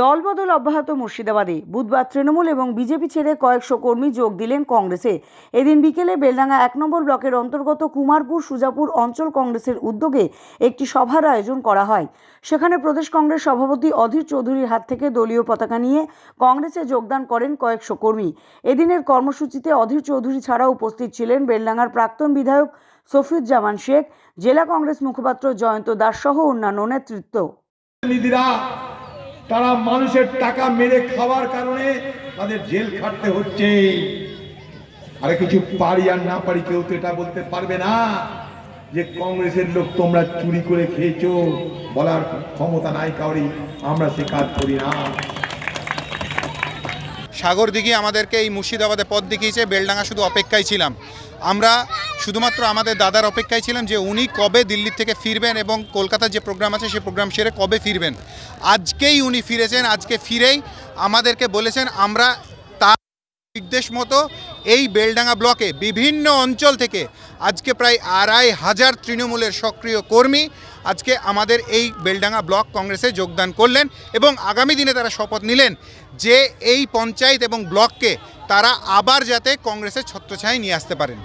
দলবদল অব্যাহত মুর্শিদাবাদে। বুধবার তৃণমূল এবং বিজেপি ছেড়ে কয়েকশো কর্মী যোগ দিলেন কংগ্রেসে। এদিন বিকেলে বেলডাঙ্গা এক নম্বর ব্লকের অন্তর্গত কুমারপুর, সুজাপুর অঞ্চল কংগ্রেসের উদ্যোগে একটি সভার আয়োজন করা হয়। সেখানে প্রদেশ কংগ্রেস সভাপতি অধীর চৌধুরীর হাত থেকে দলীয় পতাকা নিয়ে কংগ্রেসে যোগদান করেন কয়েকশো কর্মী। এদিনের কর্মসূচিতে অধীর চৌধুরী ছাড়া উপস্থিত ছিলেন বেলডাঙ্গার প্রাক্তন বিধায়ক সফিউজ্জামান শেখ জেলা কংগ্রেস মুখপাত্র জয়ন্ত দাস সহ অন্যান্য নেতৃত্ব। প্রতিনিধিরা তারা মানুষের টাকা মেরে খাওয়ার কারণে তাদের জেল খাটতে হচ্ছে। আরে কিছু পারি আর না পারি কেউ তো এটা বলতে পারবে না যে কংগ্রেসের লোক তোমরা চুরি করে খেয়েছো বলার ক্ষমতা নাই কাউরি আমরা সে কাজ করি না। সাগর দিঘি আমাদেরকে এই মুর্শিদাবাদে পথ দেখিয়েছে বেলডাঙ্গা শুধু অপেক্ষায় ছিলাম। আমরা শুধুমাত্র আমাদের দাদার অপেক্ষায় ছিলাম যে উনি কবে দিল্লি থেকে ফিরবেন এবং কলকাতার যে প্রোগ্রাম আছে সেই প্রোগ্রাম সেরে কবে ফিরবেন। আজকেই উনি ফিরেছেন, আজকে ফিরেই আমাদেরকে বলেছেন, আমরা তার নির্দেশ মতো এই বেলডাঙ্গা ব্লকে বিভিন্ন অঞ্চল থেকে আজকে প্রায় আড়াই হাজার তৃণমূলের সক্রিয় কর্মী আজকে আমাদের এই বেলডাঙ্গা ব্লক কংগ্রেসে যোগদান করলেন এবং আগামী দিনে তারা শপথ নিলেন যে এই পঞ্চায়েত এবং ব্লককে তারা আবার যাতে কংগ্রেসের ছত্রছায়ায় নিয়ে আসতে পারেন।